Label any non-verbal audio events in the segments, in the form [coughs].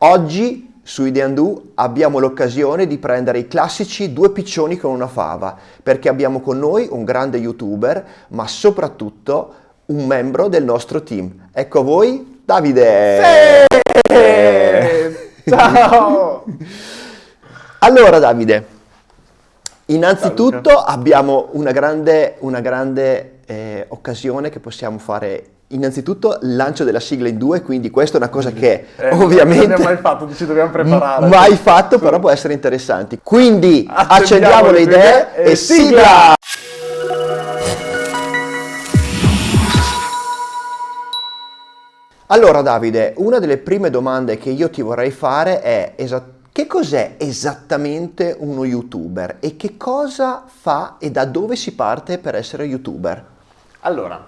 Oggi su Ideandu abbiamo l'occasione di prendere i classici due piccioni con una fava, perché abbiamo con noi un grande youtuber, ma soprattutto un membro del nostro team. Ecco a voi Davide! Sì! Ciao! [laughs] allora Davide, innanzitutto abbiamo una grande, una grande eh, occasione che possiamo fare Innanzitutto lancio della sigla in due, quindi questa è una cosa che Eh, ovviamente Non abbiamo mai fatto, ci dobbiamo [laughs] preparare. mai fatto, però può essere interessante. Quindi accendiamo, Accendiamo le idee e sigla! Allora Davide, una delle prime domande che io ti vorrei fare è che cos'è esattamente uno youtuber e che cosa fa e da dove si parte per essere youtuber? Allora,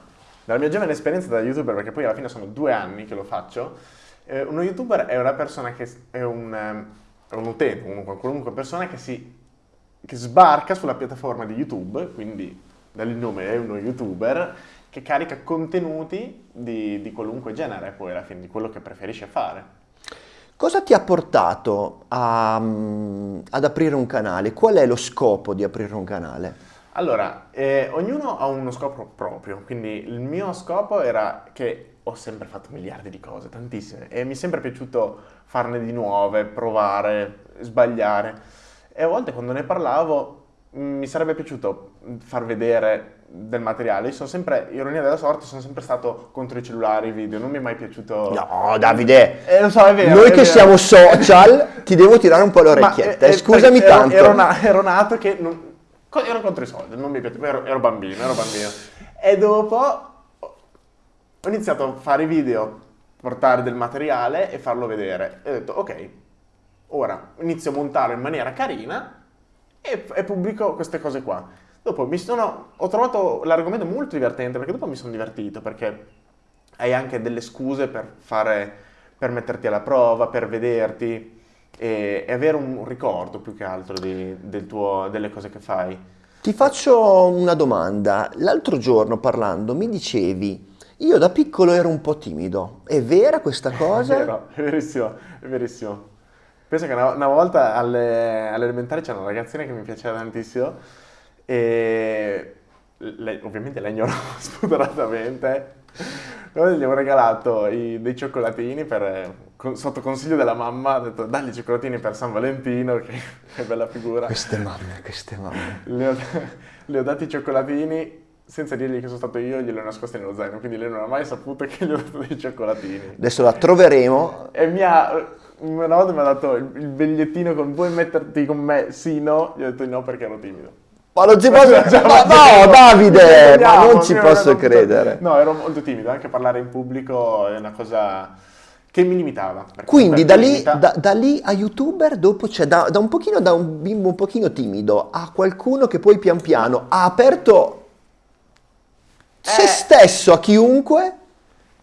dalla mia giovane esperienza da youtuber, perché poi alla fine sono due anni che lo faccio, eh, uno youtuber è una persona che è un, ehm, è un utente, comunque qualunque persona che si che sbarca sulla piattaforma di YouTube, quindi dal nome è uno youtuber, che carica contenuti di, di qualunque genere, poi alla fine, di quello che preferisce fare. Cosa ti ha portato a, mm, ad aprire un canale? Qual è lo scopo di aprire un canale? Allora, eh, ognuno ha uno scopo proprio, quindi il mio scopo era che ho sempre fatto miliardi di cose, tantissime, e mi è sempre piaciuto farne di nuove, provare, sbagliare. E a volte quando ne parlavo mh, mi sarebbe piaciuto far vedere del materiale. Io sono sempre, ironia della sorte, sono sempre stato contro i cellulari, i video, non mi è mai piaciuto... No, Davide, Eh, lo so, è vero. noi è che vero. siamo social ti devo tirare un po' le [laughs] Ma, eh, eh, scusami ero- tanto. Ero, ero nato che non- ero contro i soldi, non mi piaceva, ero, ero bambino, ero bambino. [laughs] E dopo ho iniziato a fare video, portare del materiale e farlo vedere. E ho detto, ok, ora inizio a montarlo in maniera carina e, e pubblico queste cose qua. Dopo mi sono, ho trovato l'argomento molto divertente perché dopo mi sono divertito perché hai anche delle scuse per fare, per metterti alla prova, per vederti e, e avere un ricordo più che altro di- del tuo- delle cose che fai. Ti faccio una domanda. L'altro giorno parlando mi dicevi, io da piccolo ero un po' timido. È vera questa [laughs] cosa? È vero, è verissimo, è verissimo. Penso che una, una volta alle, alle elementari c'era una ragazzina che mi piaceva tantissimo e lei- ovviamente [laughs] la ignorò spudoratamente. Noi gli avevo regalato i- dei cioccolatini per, con- sotto consiglio della mamma, ha detto dagli i cioccolatini per San Valentino, che, [laughs] che bella figura. Queste mamme, queste mamme. Le ho, le ho dati i cioccolatini senza dirgli che sono stato io, glieli ho nascosti nello zaino, quindi lei non ha mai saputo che gli ho dato dei cioccolatini. Adesso la troveremo. E mi ha, una volta mi ha dato il, il bigliettino con vuoi metterti con me? Sì, no? Gli ho detto no perché ero timido. Ma non ci posso... [laughs] Cioè, Ma no, Davide, ma non ci posso credere. No, ero molto timido, anche parlare in pubblico è una cosa che mi limitava. Quindi da lì, da, da lì a youtuber dopo c'è da, da un pochino da un bimbo un pochino timido a qualcuno che poi pian piano ha aperto se Eh. stesso a chiunque.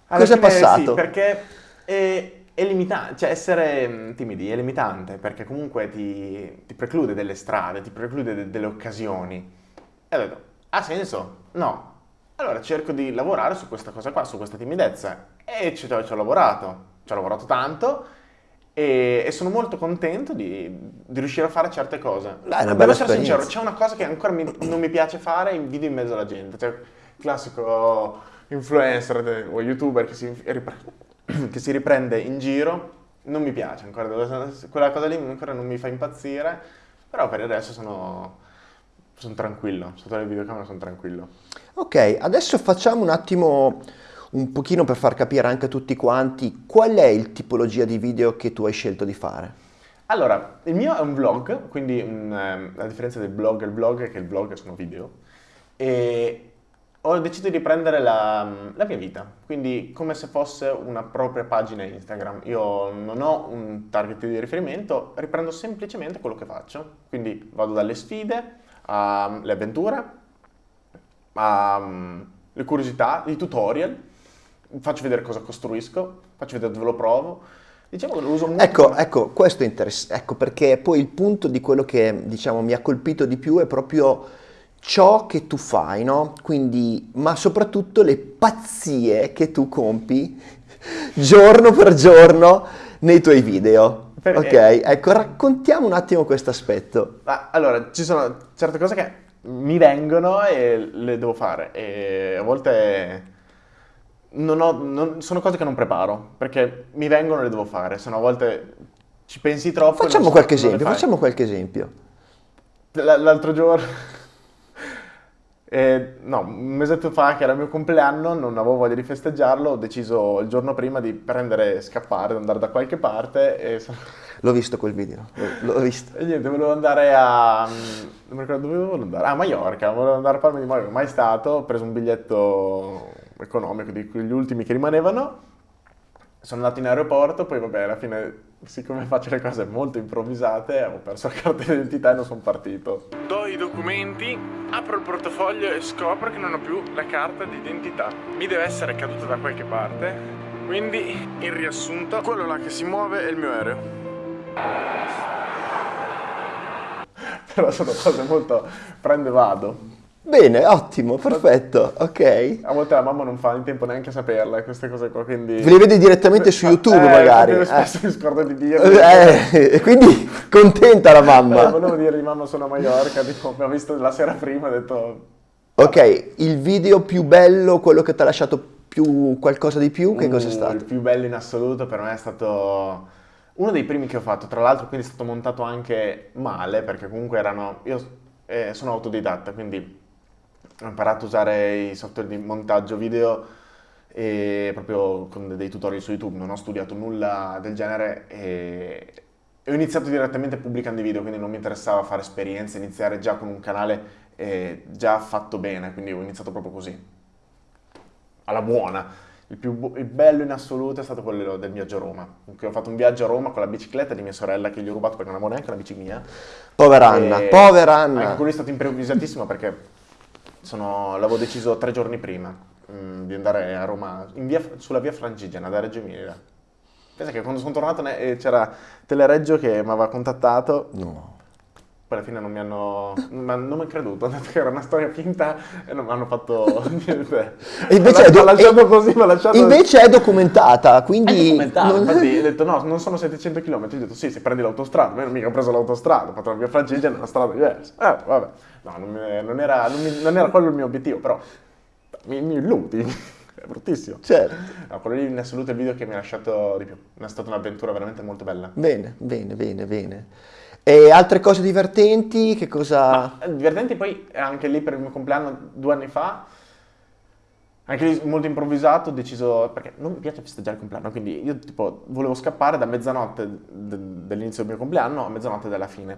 Alla Cosa è fine passato? Sì, perché è, è limitante, cioè essere mh, timidi è limitante perché comunque ti, ti preclude delle strade, ti preclude de- delle occasioni. E ho detto, ha senso? No. Allora cerco di lavorare su questa cosa qua, su questa timidezza. E ci, ci ho lavorato, ci ho lavorato tanto e, e sono molto contento di, di riuscire a fare certe cose. È una Devo bella essere sincero, c'è una cosa che ancora mi- non mi piace fare in video in mezzo alla gente. Cioè, classico influencer o youtuber che si, [clears throat] che si riprende in giro, non mi piace ancora. Quella cosa lì ancora non mi fa impazzire, però per resto sono, sono tranquillo. Sotto le videocamere sono tranquillo. Ok, adesso facciamo un attimo un pochino per far capire anche a tutti quanti qual è il tipologia di video che tu hai scelto di fare. Allora, il mio è un vlog, quindi ehm, la differenza del blog e il blog è che il blog sono video. E ho deciso di riprendere la, la mia vita, quindi come se fosse una propria pagina Instagram. Io non ho un target di riferimento, riprendo semplicemente quello che faccio. Quindi vado dalle sfide alle avventure, alle curiosità, i tutorial, faccio vedere cosa costruisco, faccio vedere dove lo provo. Diciamo che lo uso molto. Ecco, ecco, questo è interessante, ecco perché poi il punto di quello che diciamo mi ha colpito di più è proprio ciò che tu fai, no? Quindi, ma soprattutto le pazzie che tu compi giorno per giorno nei tuoi video. Per- ok, ecco, raccontiamo un attimo questo aspetto. Allora, ci sono certe cose che mi vengono e le devo fare e a volte non ho- non- sono cose che non preparo perché mi vengono e le devo fare, se no a volte ci pensi troppo. Facciamo so- qualche esempio, facciamo qualche esempio. L'altro giorno, eh, no, un mesetto fa che era il mio compleanno, non avevo voglia di festeggiarlo, ho deciso il giorno prima di prendere e scappare, di andare da qualche parte e, L'ho visto quel video, l'ho, l'ho visto. e niente, volevo andare a... mm, non mi ricordo dove volevo andare, a Mallorca, volevo andare a Palma di Mallorca, mai stato, ho preso un biglietto economico di quegli ultimi che rimanevano, sono andato in aeroporto, poi vabbè, alla fine, siccome faccio le cose molto improvvisate, ho perso la carta d'identità e non sono partito. Do i documenti, apro il portafoglio e scopro che non ho più la carta d'identità. Mi deve essere caduta da qualche parte, quindi, in riassunto, quello là che si muove è il mio aereo. Però sono cose molto prende e vado. Bene, ottimo, perfetto, ok. A volte la mamma non fa in tempo neanche a saperle queste cose qua, quindi... Ve li vedi direttamente su YouTube Eh, magari. io eh. spesso mi scordo di dire. Eh, e quindi contenta la Eh, mamma. volevo dire di mamma sono a Mallorca, tipo, mi ha visto la sera prima e ho detto... Ok, il video più bello, quello che ti ha lasciato più qualcosa di più, che cos'è "Uh, stato? Il più bello in assoluto per me è stato uno dei primi che ho fatto, tra l'altro quindi è stato montato anche male, perché comunque erano... Io eh, sono autodidatta, quindi ho imparato a usare i software di montaggio video e proprio con dei tutorial su YouTube, non ho studiato nulla del genere e ho iniziato direttamente pubblicando i video, quindi non mi interessava fare esperienze, iniziare già con un canale eh, già fatto bene, quindi ho iniziato proprio così, alla buona. Il più bu- il bello in assoluto è stato quello del viaggio a Roma, ho fatto un viaggio a Roma con la bicicletta di mia sorella che gli ho rubato perché non avevo neanche la bici mia. Povera Anna, povera Anche Anna. quello è stato improvvisatissimo perché l'avevo deciso tre giorni prima mm, di andare a Roma, via- sulla via Francigena, da Reggio Emilia. Pensa che quando sono tornato eh, c'era Telereggio che mi aveva contattato, No. Poi alla fine non mi hanno, ma non mi hanno creduto, hanno detto che era una storia finta e non mi hanno fatto [laughs] niente. E invece, è, do- lasciato e- così, invece è documentata, quindi... È documentato, non- infatti [laughs] ho detto no, non sono 700 km, ho detto sì, se prendi l'autostrada, ma io non mica ho preso l'autostrada, ho fatto la via Francigena, è una strada diversa. Eh, vabbè, no, non, mi- non era, non mi- non era quello il mio obiettivo, però mi, mi illudi, [laughs] è bruttissimo. Certo. No, quello lì in assoluto è il video che mi ha lasciato di più, è stata un'avventura veramente molto bella. Bene, bene, bene, bene. E altre cose divertenti? Che cosa... Eh, Divertenti poi anche lì per il mio compleanno due anni fa, anche lì molto improvvisato, ho deciso, perché non mi piace festeggiare il compleanno, quindi io tipo volevo scappare da mezzanotte de- dell'inizio del mio compleanno a mezzanotte della fine.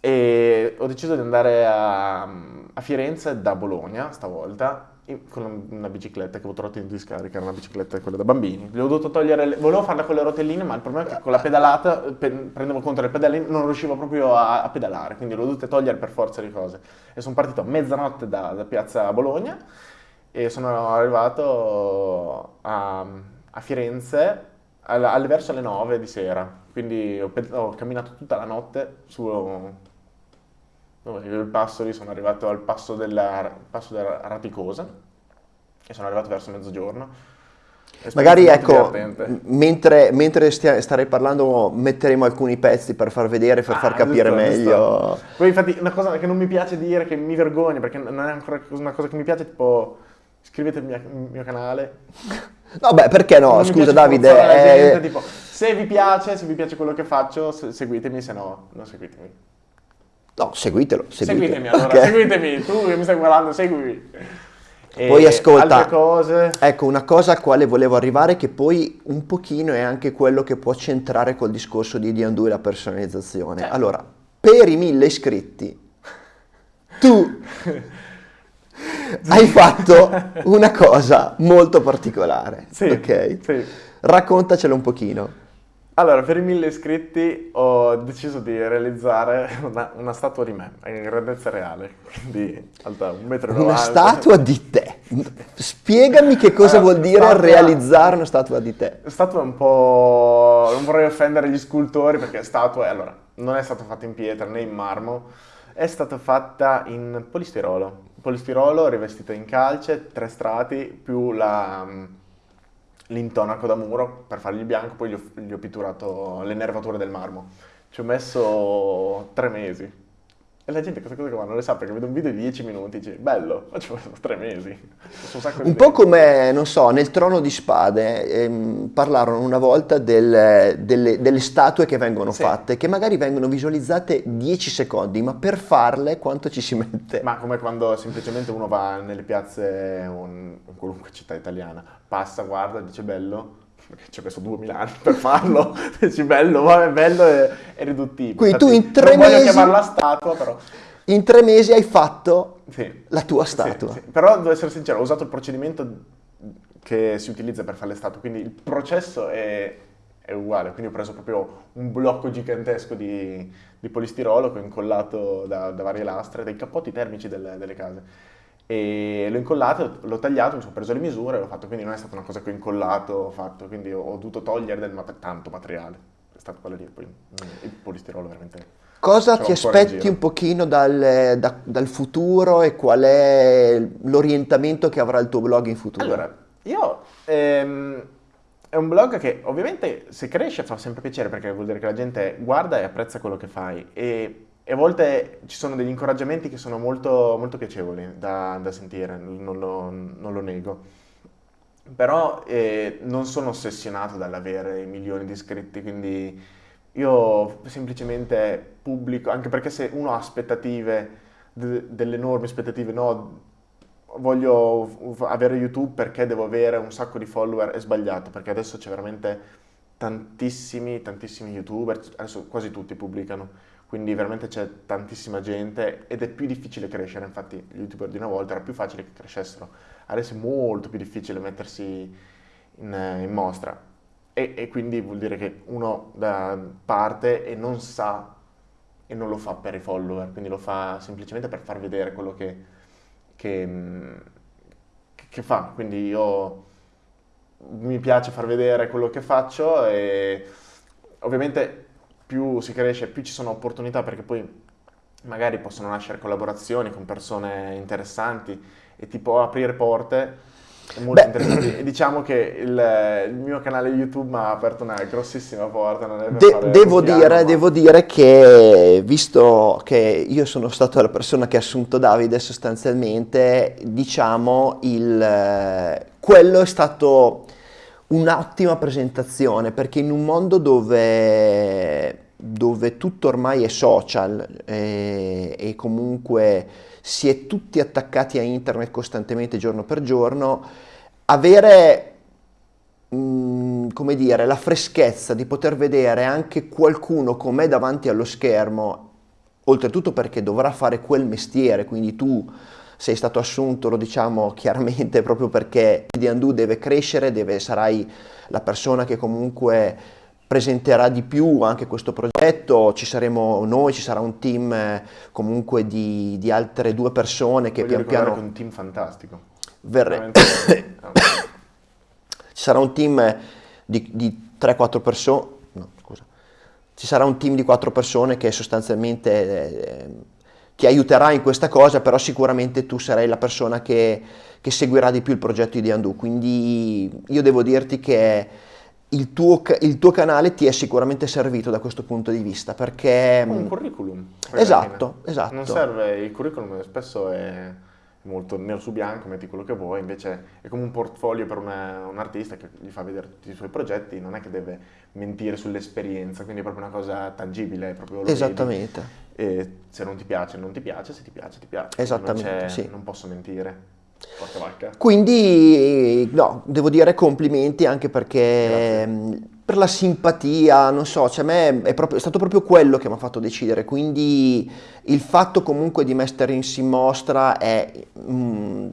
E ho deciso di andare a, a Firenze da Bologna stavolta con una bicicletta che avevo trovato in discarica, una bicicletta quella da bambini. Le ho dovuto togliere, le- volevo farla con le rotelline, ma il problema è che con la pedalata pe- prendevo conto delle pedale, non riuscivo proprio a, a pedalare, quindi le ho dovute togliere per forza di cose. E sono partito a mezzanotte da, da piazza Bologna e sono arrivato a, a Firenze al- alle- verso le 9 di sera. Quindi ho, ho camminato tutta la notte su dove il passo lì, sono arrivato al passo della, passo della Raticosa e sono arrivato verso mezzogiorno. Magari ecco, mentre, mentre stia- starei parlando metteremo alcuni pezzi per far vedere, per far Ah, capire giusto, meglio. giusto. Poi infatti una cosa che non mi piace dire, che mi vergogno, perché non è ancora una cosa che mi piace, tipo iscrivete al mio, mio canale. [laughs] No, beh, perché no? Non Scusa Davide, la eh, gente, tipo, se vi piace, se vi piace quello che faccio, se- seguitemi, se no, non seguitemi. No, seguitelo, seguitelo. Seguitemi allora, Ok. seguitemi, tu che mi stai guardando, seguimi. E Poi ascolta, Altre cose... ecco una cosa a quale volevo arrivare che poi un pochino è anche quello che può centrare col discorso di Diandu e la personalizzazione. Certo. Allora, per i mille iscritti, tu [laughs] hai fatto una cosa molto particolare, Sì, ok? sì. Raccontacelo un pochino. Allora, per i mille iscritti ho deciso di realizzare una, una statua di me, in grandezza reale, quindi alta 1,90 m. Una statua di te. Spiegami che cosa Allora, vuol dire statua- realizzare una statua di te. Statua è un po'... non vorrei offendere gli scultori perché statua, allora, non è stata fatta in pietra né in marmo, è stata fatta in polistirolo. Polistirolo rivestito in calce, tre strati, più la, l'intonaco da muro per fargli bianco, poi gli ho, gli ho pitturato le nervature del marmo. Ci ho messo tre mesi. E la gente questa cosa qua non le sa perché vede un video di 10 minuti e dice bello, ma ci messo tre mesi. Un, un po' come, non so, nel Trono di Spade ehm, parlarono una volta del, delle, delle, statue che vengono sì. fatte, che magari vengono visualizzate 10 secondi, ma per farle quanto ci si mette? Ma come quando semplicemente uno va nelle piazze, in qualunque città italiana, passa, guarda, dice bello, perché ci ho messo 2000 anni per farlo, [laughs] dici bello, vabbè, bello e, e riduttivo. Quindi Infatti, tu in tre non mesi... voglio chiamarla statua, però... In tre mesi hai fatto sì. la tua statua. Sì, sì. Però devo essere sincero, ho usato il procedimento che si utilizza per fare le statue, quindi il processo è, è uguale. Quindi ho preso proprio un blocco gigantesco di, di polistirolo che ho incollato da, da, varie lastre, dai cappotti termici delle, delle case e l'ho incollato, l'ho tagliato, mi sono preso le misure e l'ho fatto, quindi non è stata una cosa che ho incollato, ho fatto, quindi ho, dovuto togliere del mat- tanto materiale, è stato quello lì, poi mm, il polistirolo veramente... Cosa ti aspetti un pochino dal, da, dal, futuro e qual è l'orientamento che avrà il tuo blog in futuro? Allora, io... Ehm, è un blog che ovviamente se cresce fa sempre piacere perché vuol dire che la gente guarda e apprezza quello che fai. E e a volte ci sono degli incoraggiamenti che sono molto, molto piacevoli da, da sentire, non lo, non lo, nego. Però eh, non sono ossessionato dall'avere milioni di iscritti, quindi io semplicemente pubblico, anche perché se uno ha aspettative, de, delle enormi aspettative, no, voglio avere YouTube perché devo avere un sacco di follower, è sbagliato, perché adesso c'è veramente tantissimi, tantissimi YouTuber, adesso quasi tutti pubblicano quindi veramente c'è tantissima gente ed è più difficile crescere, infatti gli youtuber di una volta era più facile che crescessero, adesso è molto più difficile mettersi in, in mostra. E, e, quindi vuol dire che uno parte e non sa e non lo fa per i follower, quindi lo fa semplicemente per far vedere quello che, che, che fa, quindi io mi piace far vedere quello che faccio e ovviamente più si cresce, più ci sono opportunità perché poi magari possono nascere collaborazioni con persone interessanti e ti può aprire porte molto Beh. interessanti. E [clears throat] diciamo che il, il, mio canale YouTube mi ha aperto una grossissima porta. De- devo, dire, piano, ma... devo dire che, visto che io sono stato la persona che ha assunto Davide sostanzialmente, diciamo, il, quello è stato un'ottima presentazione perché in un mondo dove, dove tutto ormai è social e, e, comunque si è tutti attaccati a internet costantemente giorno per giorno, avere mh, mm, come dire, la freschezza di poter vedere anche qualcuno com'è davanti allo schermo, oltretutto perché dovrà fare quel mestiere, quindi tu sei stato assunto, lo diciamo [laughs] chiaramente, proprio perché di Andu deve crescere, deve, sarai la persona che comunque presenterà di più anche questo progetto, ci saremo noi, ci sarà un team eh, comunque di, di altre due persone che Voglio pian piano... Un team fantastico. Verre... [coughs] ci sarà un team di, di 3-4 persone, no scusa, ci sarà un team di 4 persone che sostanzialmente... Eh, ti aiuterà in questa cosa, però sicuramente tu sarai la persona che, che seguirà di più il progetto di Andu. Quindi io devo dirti che il tuo, il tuo, canale ti è sicuramente servito da questo punto di vista perché... Un curriculum. Esatto, esatto. Non serve, il curriculum spesso è molto nero su bianco, metti quello che vuoi, invece è come un portfolio per una, un artista che gli fa vedere tutti i suoi progetti, non è che deve mentire sull'esperienza, quindi è proprio una cosa tangibile, è proprio Esattamente. Vedi, e se non ti piace, non ti piace, se ti piace, ti piace. Esattamente, non, sì. non posso mentire. Quindi, no, devo dire complimenti anche perché Grazie. per la simpatia, non so, cioè a me è, proprio, è stato proprio quello che mi ha fatto decidere, quindi il fatto comunque di mettersi in mostra è mm,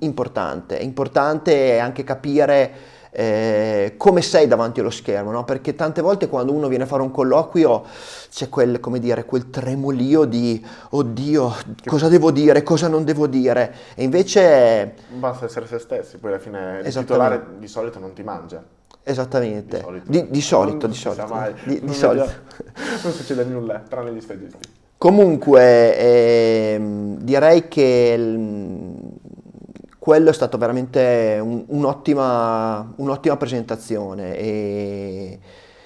importante, è importante anche capire eh, come sei davanti allo schermo, no? perché tante volte quando uno viene a fare un colloquio c'è quel, come dire, quel tremolio di oddio, cosa devo dire, cosa non devo dire, e invece... Basta essere se stessi, poi alla fine il titolare di solito non ti mangia. Esattamente, di solito, di, solito. Di solito, di, di solito. [laughs] non succede nulla, tranne gli stagisti. Comunque, ehm, direi che quello è stato veramente un- un'ottima, un'ottima presentazione e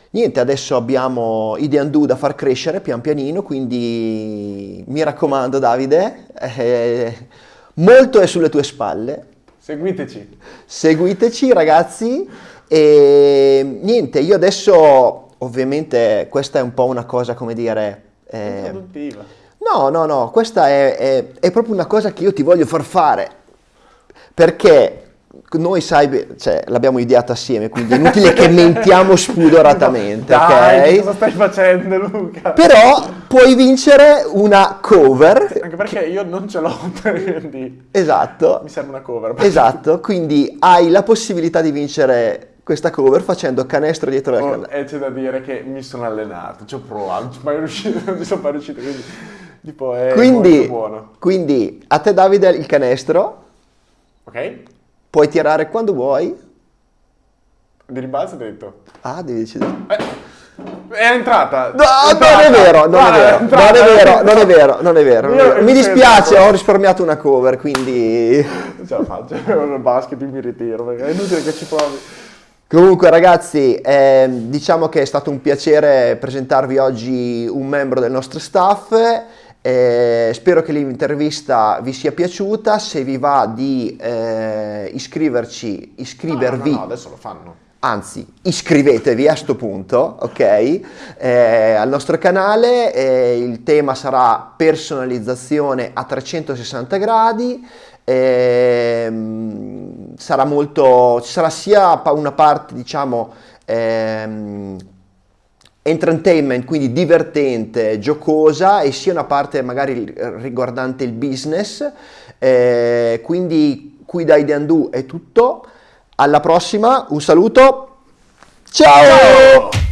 niente, adesso abbiamo i D&Do da far crescere pian pianino, quindi mi raccomando Davide, eh, molto è sulle tue spalle, Seguiteci. seguiteci ragazzi e niente, io adesso ovviamente questa è un po' una cosa come dire... eh, Introduttiva. No, no, no, questa è, è- è proprio una cosa che io ti voglio far fare, perché noi sai, cioè, l'abbiamo ideata assieme, quindi è inutile che mentiamo spudoratamente, [laughs] Dai, ok? cosa stai facendo Luca? Però puoi vincere una cover, Anche perché io non ce l'ho, [laughs] quindi esatto, mi serve una cover. esatto, quindi hai la possibilità di vincere questa cover facendo canestro dietro la Oh, canna. e c'è da dire che mi sono allenato, ci ho provato, non ci sono mai riuscito, non ci sono mai riuscito, quindi tipo è Quindi, molto buono. quindi a te Davide il canestro, Ok? puoi tirare quando vuoi. Di rimbalzo hai detto. Ah, devi decidere. È entrata! No, È non entrata. è vero, non è vero, non entrata. è vero, non è vero, non è vero. non è vero. Mi io dispiace, ho risparmiato una cover, quindi... Non ce la faccio, [laughs] il basket mi ritiro, perché è inutile che ci provi. Comunque ragazzi, ehm, diciamo che è stato un piacere presentarvi oggi un membro del nostro staff. Eh, spero che l'intervista vi sia piaciuta. Se vi va di eh, iscriverci, iscrivervi. No, no, no, adesso lo fanno. Anzi, iscrivetevi a sto punto, ok? Eh, al nostro canale, eh, il tema sarà personalizzazione a 360 gradi. ehm, sarà molto, ci sarà sia una parte, diciamo, ehm, entertainment, quindi divertente, giocosa, e sia una parte magari riguardante il business. Eh, quindi qui da Ideandu è tutto. Alla prossima, un saluto. Ciao! Ciao!